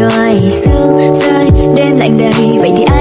ngoài xương rơi đêm lạnh đầy vậy thì ai